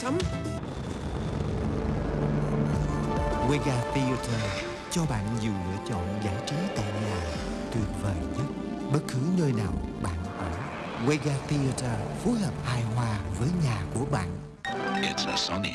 sắm Wega Theater cho bạn nhiều lựa chọn giải trí tại nhà tuyệt vời nhất bất cứ nơi nào bạn ở. Wega Theater phối hợp hài hòa với nhà của bạn. It's a Sony.